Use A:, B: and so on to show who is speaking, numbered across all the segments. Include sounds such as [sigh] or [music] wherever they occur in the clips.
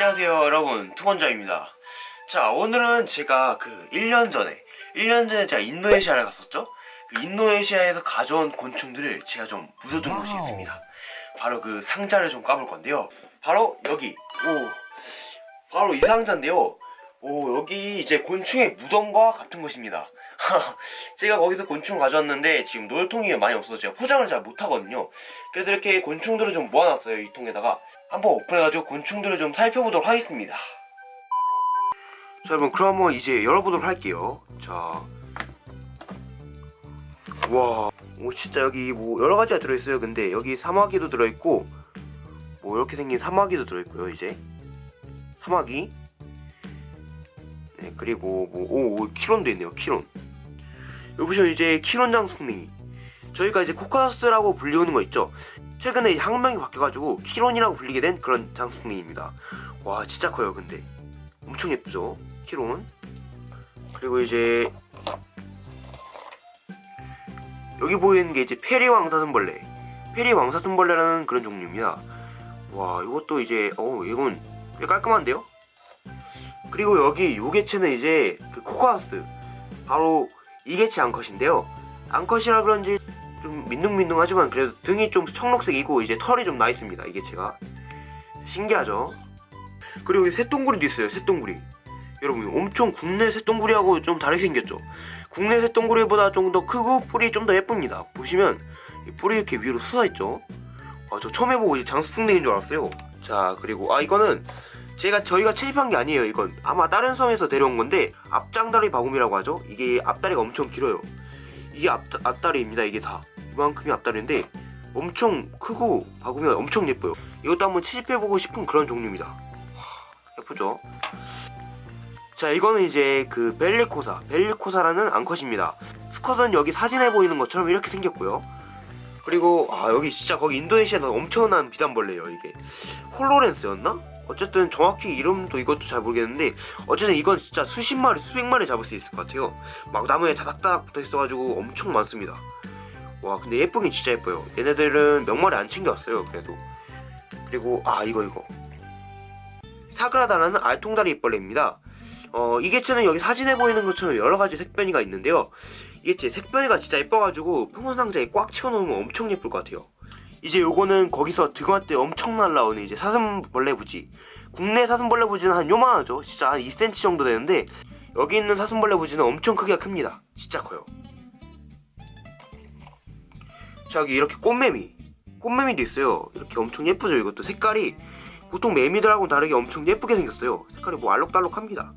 A: 안녕하세요 여러분. 투건자입니다. 자 오늘은 제가 그 1년 전에 1년 전에 제가 인도네시아를 갔었죠? 그 인도네시아에서 가져온 곤충들을 제가 좀 묻어둔 곳이 있습니다. 바로 그 상자를 좀 까볼 건데요. 바로 여기 오 바로 이 상자인데요. 오 여기 이제 곤충의 무덤과 같은 곳입니다 [laughs] 제가 거기서 곤충 가져왔는데 지금 놀통이 많이 없어서 제가 포장을 잘 못하거든요. 그래서 이렇게 곤충들을 좀 모아놨어요 이 통에다가. 한번 오픈해가지고 곤충들을 좀 살펴보도록 하겠습니다. 자 여러분 그럼 한번 이제 열어보도록 할게요. 자. 와, 오 진짜 여기 뭐 여러 가지가 들어있어요. 근데 여기 사마귀도 들어있고 뭐 이렇게 생긴 사마귀도 들어있고요. 이제. 사마귀. 네 그리고 뭐오 오, 키론도 있네요. 키론 보시면 이제 키론 장수풍뎅이 저희가 이제 코카스라고 불리우는 거 있죠. 최근에 학명이 바뀌어가지고 키론이라고 불리게 된 그런 장수풍뎅이입니다. 와 진짜 커요. 근데 엄청 예쁘죠. 키론 그리고 이제 여기 보이는 게 이제 페리 왕사슴벌레 페리 왕사슴벌레라는 그런 종류입니다 와 이것도 이제 어 이건 꽤 깔끔한데요 그리고 여기 요 개체는 이제 그 코카스 바로 이 개체 암컷인데요. 암컷이라 그런지 좀 민둥민둥하지만 그래도 등이 좀 청록색이고 이제 털이 좀 나 있습니다 이 개체가. 신기하죠? 그리고 이 새똥구리도 있어요 새똥구리. 여러분 엄청 국내 새똥구리하고 좀 다르게 생겼죠? 국내 새똥구리보다 좀 더 크고 뿔이 좀더 예쁩니다. 보시면 이 뿔이 이렇게 위로 솟아있죠? 아, 저 처음 해보고 장수풍뎅인 줄 알았어요. 자 그리고 아 이거는 제가 저희가 채집한 게 아니에요 이건. 아마 다른 섬에서 데려온 건데 앞장다리 바구미라고 하죠? 이게 앞다리가 엄청 길어요. 이게 앞, 앞다리입니다 이게 다. 이만큼이 앞다리인데 엄청 크고 바구미가 엄청 예뻐요. 이것도 한번 채집해보고 싶은 그런 종류입니다. 와, 예쁘죠? 자 이거는 이제 그 벨리코사. 벨리코사라는 암컷입니다. 수컷은 여기 사진에 보이는 것처럼 이렇게 생겼고요. 그리고 아 여기 진짜 거기 인도네시아는 엄청난 비단벌레예요 이게. 홀로렌스였나? 어쨌든 정확히 이름도 이것도 잘 모르겠는데 어쨌든 이건 진짜 수십 마리 수백 마리 잡을 수 있을 것 같아요. 막 나무에 다닥다닥 붙어 있어가지고 엄청 많습니다. 와 근데 예쁘긴 진짜 예뻐요. 얘네들은 몇 마리 안 챙겨왔어요 그래도. 그리고 아 이거 이거. 사그라다라는 알통다리 입벌레입니다. 어, 이 개체는 여기 사진에 보이는 것처럼 여러가지 색변이가 있는데요. 이 개체 색변이가 진짜 예뻐가지고 평원 상자에 꽉 채워놓으면 엄청 예쁠 것 같아요 이제 요거는 거기서 등화 때 엄청 날라오는 이제 사슴벌레 부지. 국내 사슴벌레 부지는 한 요만하죠. 진짜 한 2cm 정도 되는데 여기 있는 사슴벌레 부지는 엄청 크기가 큽니다. 진짜 커요. 자 여기 이렇게 꽃매미. 꽃매미도 있어요. 이렇게 엄청 예쁘죠? 이것도 색깔이 보통 매미들하고는 다르게 엄청 예쁘게 생겼어요. 색깔이 뭐 알록달록합니다.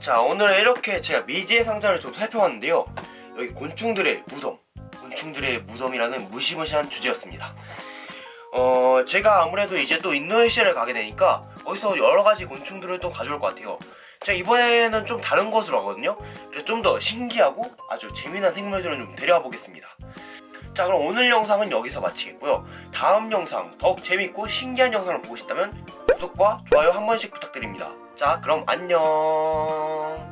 A: 자 오늘은 이렇게 제가 미지의 상자를 좀 살펴봤는데요. 여기 곤충들의 무덤 곤충들의 무덤이라는 무시무시한 주제였습니다. 어 제가 아무래도 이제 또 인도네시아를 가게 되니까 거기서 여러가지 곤충들을 또 가져올 것 같아요. 제가 이번에는 좀 다른 곳으로 가거든요. 그래서 좀 더 신기하고 아주 재미난 생물들을 좀 데려와 보겠습니다. 자 그럼 오늘 영상은 여기서 마치겠고요. 다음 영상 더욱 재밌고 신기한 영상을 보고 싶다면 구독과 좋아요 한 번씩 부탁드립니다. 자 그럼 안녕